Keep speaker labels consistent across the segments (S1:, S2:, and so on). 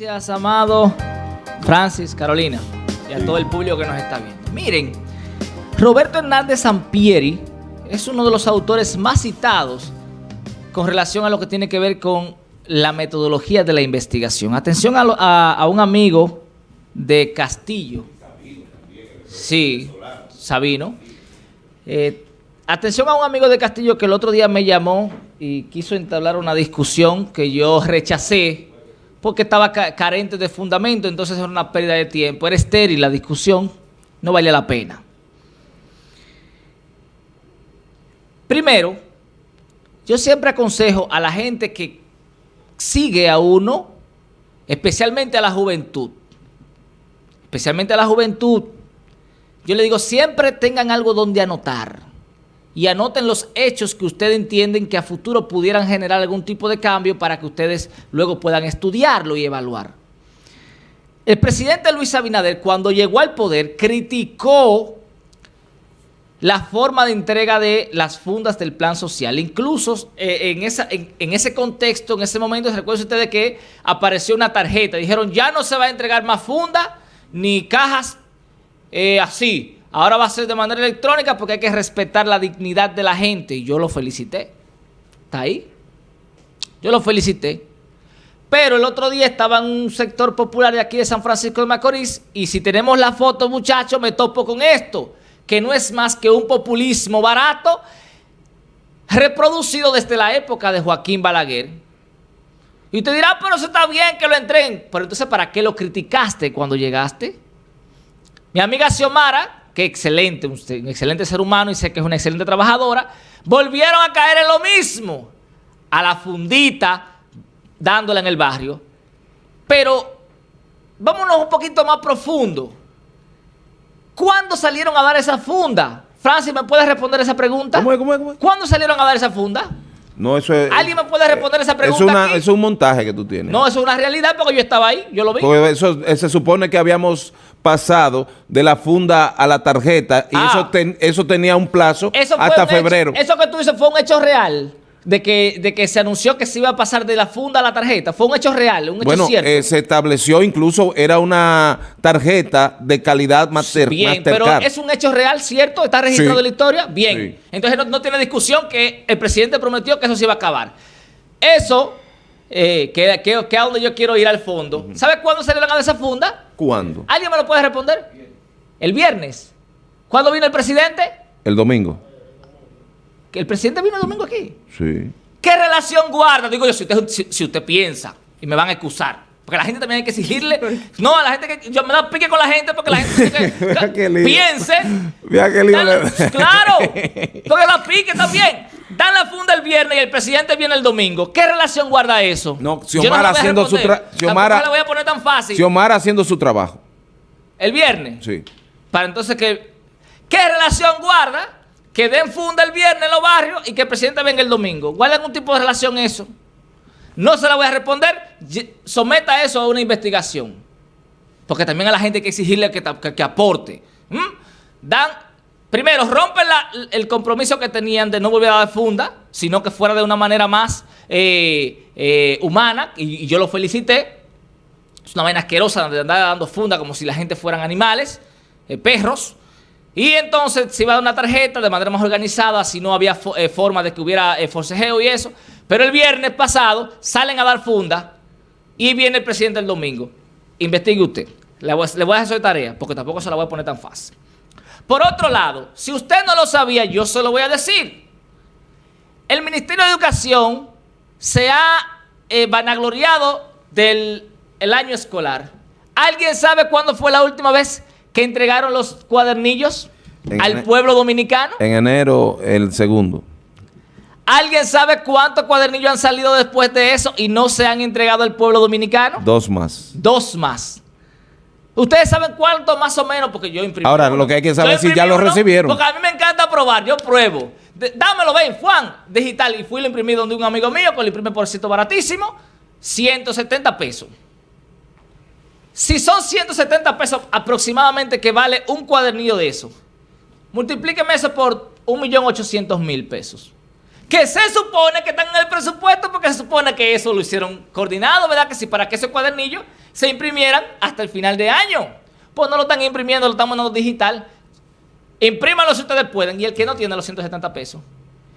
S1: Gracias, amado Francis, Carolina y a todo el público que nos está viendo. Miren, Roberto Hernández Sampieri es uno de los autores más citados con relación a lo que tiene que ver con la metodología de la investigación. Atención a, un amigo de Castillo. Sí, Sabino. Eh, atención a un amigo de Castillo que el otro día me llamó y quiso entablar una discusión que yo rechacé porque estaba carente de fundamento, entonces era una pérdida de tiempo, era estéril la discusión, no valía la pena. Primero, yo siempre aconsejo a la gente que sigue a uno, especialmente a la juventud, especialmente a la juventud, yo le digo, siempre tengan algo donde anotar y anoten los hechos que ustedes entienden que a futuro pudieran generar algún tipo de cambio para que ustedes luego puedan estudiarlo y evaluar. El presidente Luis Abinader, cuando llegó al poder, criticó la forma de entrega de las fundas del plan social. Incluso eh, en, ese contexto, en ese momento, recuerden ustedes que apareció una tarjeta. Dijeron, ya no se va a entregar más funda ni cajas eh, así. Ahora va a ser de manera electrónica porque hay que respetar la dignidad de la gente. Y yo lo felicité. ¿Está ahí? Yo lo felicité. Pero el otro día estaba en un sector popular de aquí de San Francisco de Macorís y si tenemos la foto, muchachos, me topo con esto, que no es más que un populismo barato reproducido desde la época de Joaquín Balaguer. Y usted dirá, pero eso está bien que lo entreguen. Pero entonces, ¿para qué lo criticaste cuando llegaste? Mi amiga Xiomara, que excelente, un, excelente ser humano y sé que es una excelente trabajadora, volvieron a caer en lo mismo, a la fundita, dándola en el barrio. Pero vámonos un poquito más profundo. ¿Cuándo salieron a dar esa funda? Francis, ¿me puedes responder esa pregunta?
S2: ¿Cómo es, cómo es, cómo
S1: ¿Cuándo salieron a dar esa funda?
S2: No, eso es...
S1: ¿Alguien me puede responder esa pregunta
S2: es una, Eso es un montaje que tú tienes.
S1: No, eso es una realidad porque yo estaba ahí, yo lo vi.
S2: Porque eso, se supone que habíamos pasado de la funda a la tarjeta y eso, ah. eso tenía un plazo hasta febrero.
S1: eso que tú dices fue un hecho real de que, de que se anunció que se iba a pasar de la funda a la tarjeta. Fue un hecho real, un hecho
S2: bueno,
S1: cierto.
S2: Eh, se estableció incluso, era una tarjeta de calidad master,
S1: Bien, pero es un hecho real, ¿cierto? ¿Está registrado en la historia? Bien. Entonces no, tiene discusión que el presidente prometió que eso se iba a acabar. Eso, eh, que, que, es donde yo quiero ir al fondo. ¿Sabe cuándo se le van a esa funda?
S2: ¿Cuándo?
S1: ¿Alguien me lo puede responder? El viernes. ¿Cuándo vino el presidente?
S2: El domingo.
S1: ¿Que el presidente vino el domingo aquí?
S2: Sí.
S1: ¿Qué relación guarda? Digo yo, si usted, si, usted piensa, y me van a excusar, porque la gente también hay que exigirle. No, a la gente que. Yo me da pique con la gente porque la gente que, piense.
S2: Mira qué lío
S1: claro, porque la pique también. Dan la funda el viernes y el presidente viene el domingo. ¿Qué relación guarda eso?
S2: No, Xiomara haciendo su trabajo. Xiomara,
S1: la voy a poner tan fácil.
S2: Xiomara haciendo su trabajo.
S1: ¿El viernes?
S2: Sí.
S1: Para entonces que. ¿Qué relación guarda? que den funda el viernes en los barrios y que el presidente venga el domingo. ¿Cuál es algún tipo de relación eso? No se la voy a responder. Someta eso a una investigación. Porque también a la gente hay que exigirle que, aporte. Dan, primero, rompen el compromiso que tenían de no volver a dar funda, sino que fuera de una manera más eh, eh, humana, y, yo lo felicité. Es una vaina asquerosa de andar dando funda como si la gente fueran animales, eh, perros. Y entonces se iba a dar una tarjeta de manera más organizada, si no había forma de que hubiera forcejeo y eso. Pero el viernes pasado salen a dar funda y viene el presidente el domingo. Investigue usted. Le voy, le voy a hacer tarea, porque tampoco se la voy a poner tan fácil. Por otro lado, si usted no lo sabía, yo se lo voy a decir. El Ministerio de Educación se ha eh, vanagloriado del el año escolar. ¿Alguien sabe cuándo fue la última vez que entregaron los cuadernillos al pueblo dominicano?
S2: En enero, el segundo.
S1: ¿Alguien sabe cuántos cuadernillos han salido después de eso y no se han entregado al pueblo dominicano?
S2: Dos más.
S1: Dos más. ¿Ustedes saben cuánto más o menos? Porque yo imprimí
S2: Ahora, lo que hay que saber es si ya lo recibieron.
S1: Porque a mí me encanta probar, yo pruebo. dámelo, ven, Juan, digital. Y fui lo imprimí donde un amigo mío, que lo imprime por cierto baratísimo, 170 pesos. Si son 170 pesos aproximadamente que vale un cuadernillo de eso, multiplíqueme eso por 1.800.000 pesos. que se supone que están en el presupuesto porque se supone que eso lo hicieron coordinado, ¿verdad? Que si para que esos cuadernillos se imprimieran hasta el final de año. Pues no lo están imprimiendo, lo están mandando digital. Imprímalo si ustedes pueden y el que no tiene los 170 pesos.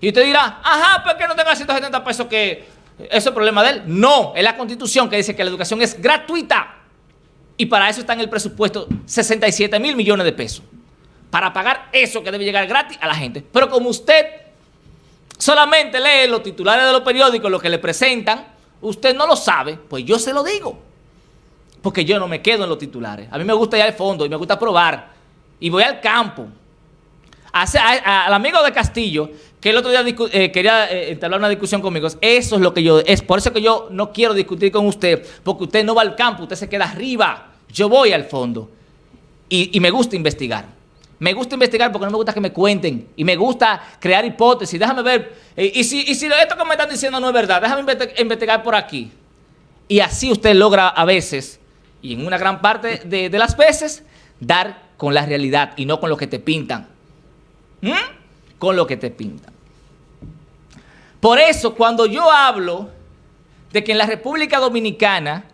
S1: Y usted dirá, ajá, ¿por qué no tenga 170 pesos eso es problema de él? No, es la constitución que dice que la educación es gratuita. Y para eso está en el presupuesto 67 mil millones de pesos. Para pagar eso que debe llegar gratis a la gente. Pero como usted solamente lee los titulares de los periódicos, lo que le presentan, usted no lo sabe, pues yo se lo digo. Porque yo no me quedo en los titulares. A mí me gusta ir al fondo y me gusta probar. Y voy al campo. al amigo de Castillo, que el otro día eh, quería eh, entablar una discusión conmigo, eso es lo que yo, es por eso que yo no quiero discutir con usted, porque usted no va al campo, usted se queda arriba. Yo voy al fondo. y me gusta investigar. Me gusta investigar porque no me gusta que me cuenten. Y me gusta crear hipótesis. Déjame ver. Eh, y, si, y si esto que me están diciendo no es verdad, déjame investigar por aquí. Y así usted logra a veces, y en una gran parte de, las veces, dar con la realidad y no con lo que te pintan. ¿Mm? Con lo que te pintan. Por eso, cuando yo hablo de que en la República Dominicana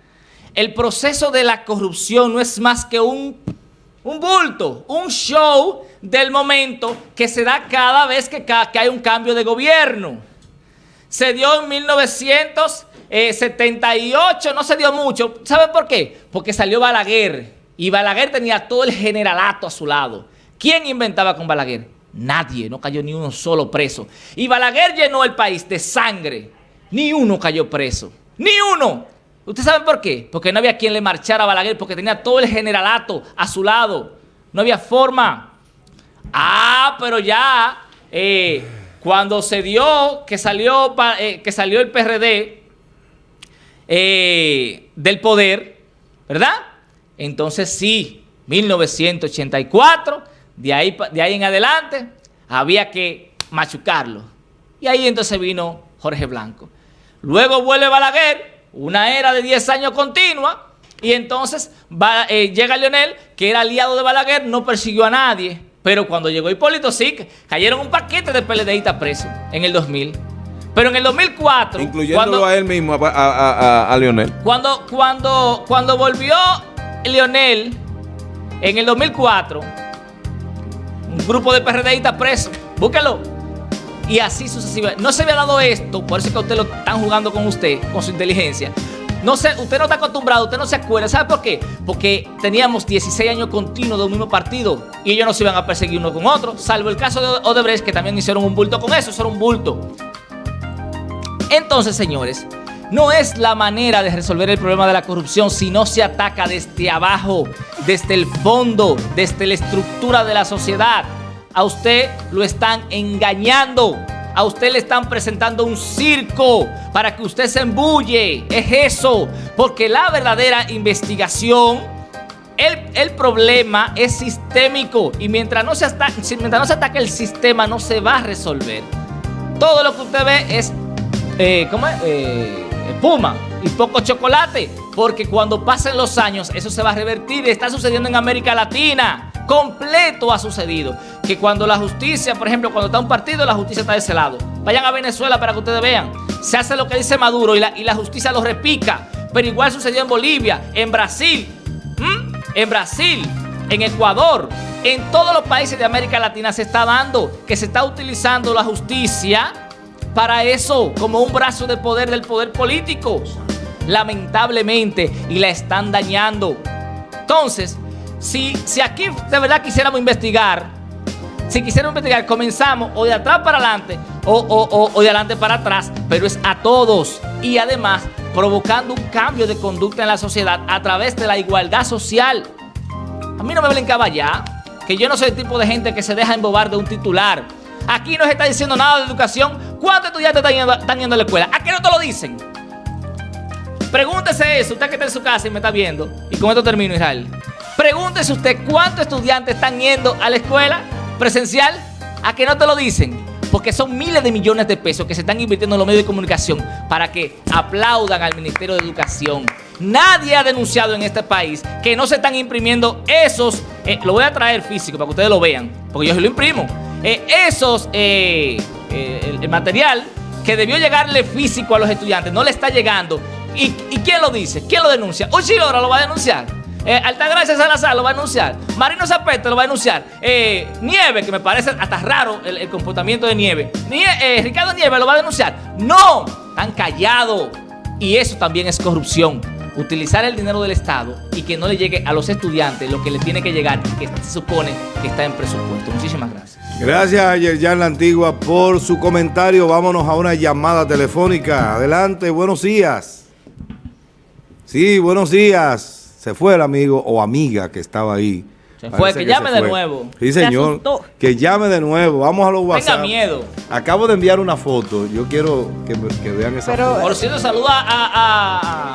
S1: el proceso de la corrupción no es más que un un bulto, un show del momento que se da cada vez que, hay un cambio de gobierno. Se dio en 1978, no se dio mucho. ¿Sabe por qué? Porque salió Balaguer y Balaguer tenía todo el generalato a su lado. ¿Quién inventaba con Balaguer? Nadie, no cayó ni uno solo preso. Y Balaguer llenó el país de sangre. Ni uno cayó preso. Ni uno. ¿Usted sabe por qué? Porque no había quien le marchara a Balaguer, porque tenía todo el generalato a su lado. No había forma. Ah, pero ya, eh, cuando se dio que salió, eh, que salió el PRD eh, del poder, ¿verdad? Entonces sí, 1984, de ahí, de ahí en adelante, había que machucarlo. Y ahí entonces vino Jorge Blanco. Luego vuelve Balaguer una era de 10 años continua, y entonces eh, llega Leonel, que era aliado de Balaguer, no persiguió a nadie. Pero cuando llegó Hipólito, sí, cayeron un paquete de PLDistas presos en el 2000. Pero en el 2004...
S2: Incluyéndolo a él mismo, a, Leonel.
S1: Cuando, cuando, cuando volvió Leonel, en el 2004, un grupo de PRDistas presos, búsquelo, y así sucesivamente. No se había dado esto, por eso es que usted lo están jugando con usted, con su inteligencia. No sé, usted no está acostumbrado, usted no se acuerda. ¿Sabe por qué? Porque teníamos 16 años continuos de un mismo partido y ellos no se iban a perseguir uno con otro, salvo el caso de Odebrecht, que también hicieron un bulto con eso, eso era un bulto. Entonces, señores, no es la manera de resolver el problema de la corrupción si no se ataca desde abajo, desde el fondo, desde la estructura de la sociedad a usted lo están engañando. A usted le están presentando un circo para que usted se embulle. Es eso. Porque la verdadera investigación, el, problema es sistémico. Y mientras no, se mientras no se ataque el sistema, no se va a resolver. Todo lo que usted ve es, eh, ¿cómo? Eh, y poco chocolate. Porque cuando pasen los años, eso se va a revertir. Está sucediendo en América Latina completo ha sucedido. Que cuando la justicia, por ejemplo, cuando está un partido, la justicia está de ese lado. Vayan a Venezuela para que ustedes vean. Se hace lo que dice Maduro y la, y la justicia lo repica. Pero igual sucedió en Bolivia, en Brasil, en Brasil, en Ecuador, en todos los países de América Latina se está dando que se está utilizando la justicia para eso, como un brazo de poder del poder político. Lamentablemente, y la están dañando. Entonces, si, si aquí de verdad quisiéramos investigar, si quisiéramos investigar, comenzamos o de atrás para adelante o, de adelante para atrás, pero es a todos y además provocando un cambio de conducta en la sociedad a través de la igualdad social. A mí no me brincaba ya, que yo no soy el tipo de gente que se deja embobar de un titular. Aquí no se está diciendo nada de educación. ¿Cuántos estudiantes están están yendo a la escuela? ¿A qué no te lo dicen? Pregúntese eso, usted que está en su casa y me está viendo. Y con esto termino, Israel. Pregúntese usted cuántos estudiantes están yendo a la escuela presencial a que no te lo dicen. Porque son miles de millones de pesos que se están invirtiendo en los medios de comunicación para que aplaudan al Ministerio de Educación. Nadie ha denunciado en este país que no se están imprimiendo esos, eh, lo voy a traer físico para que ustedes lo vean, porque yo se lo imprimo, eh, esos, eh, eh, el, material que debió llegarle físico a los estudiantes, no le está llegando. ¿Y, quién lo dice? ¿Quién lo denuncia? Uchilora lo va a denunciar. Eh, Altagracia Salazar lo va a denunciar. Marino Zapete lo va a denunciar. Eh, Nieve, que me parece hasta raro el, comportamiento de Nieve. Eh, Ricardo Nieve lo va a denunciar. No, están callados. Y eso también es corrupción utilizar el dinero del Estado y que no le llegue a los estudiantes lo que le tiene que llegar, que se supone que está en presupuesto. Muchísimas gracias.
S3: Gracias a Yerjan La Antigua por su comentario. Vámonos a una llamada telefónica. Adelante, buenos días. Sí, buenos días. Se fue el amigo o amiga que estaba ahí.
S1: Se fue, que, llame de nuevo.
S3: Sí, señor. Que llame de nuevo. Vamos a los WhatsApp.
S1: Tenga miedo.
S3: Acabo de enviar una foto. Yo quiero que, vean esa foto.
S1: Por cierto, saluda a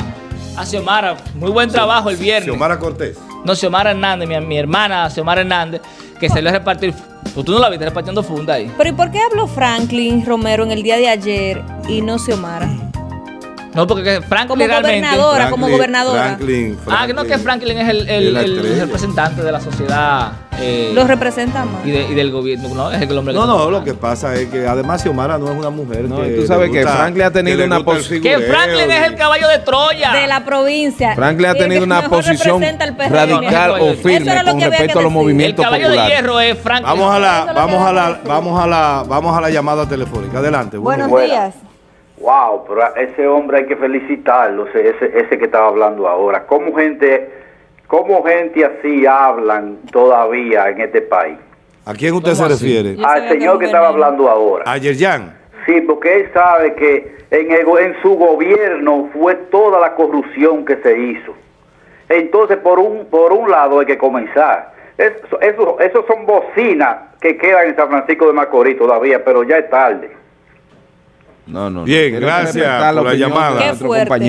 S1: a Xiomara. Muy buen trabajo el viernes.
S3: Xiomara Cortés.
S1: No, Xiomara Hernández, mi, hermana Xiomara Hernández, que se le a repartir. Pues tú no la viste repartiendo funda ahí.
S4: Pero ¿y por qué habló Franklin Romero en el día de ayer y no Xiomara?
S1: No, porque Franklin
S4: como gobernadora, como gobernadora.
S1: Franklin, Ah, que no, que Franklin es el, el, representante de la sociedad.
S4: Eh, Lo representa más.
S1: Y, del gobierno, ¿no? Es el hombre
S3: no, no, lo que pasa es que además Xiomara no es una mujer.
S2: No, tú sabes que Franklin ha tenido una posición.
S1: Que Franklin es el caballo de Troya.
S4: De la provincia.
S2: Franklin ha tenido una posición radical o firme con respecto a los movimientos populares. El caballo
S1: de hierro es Franklin.
S3: Vamos a la, vamos a la, vamos a la, vamos a la llamada telefónica. Adelante.
S4: Buenos días.
S5: Wow, pero ese hombre hay que felicitarlo, ese, ese que estaba hablando ahora. ¿Cómo gente, cómo gente así hablan todavía en este país?
S3: ¿A quién usted se refiere?
S5: Al señor que estaba hablando ahora.
S3: ¿A Yerjan?
S5: Sí, porque él sabe que en, en su gobierno fue toda la corrupción que se hizo. Entonces, por un, por un lado hay que comenzar. Eso, eso, esos son bocinas que quedan en San Francisco de Macorís todavía, pero ya es tarde.
S3: No, no. Bien, gracias por la llamada.
S4: Qué fuerte.